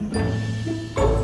Música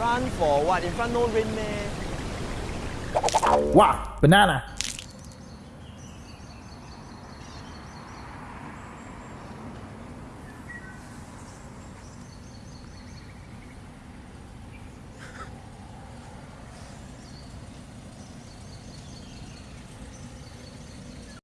Run for what? In front no rain 咩？Wow, banana.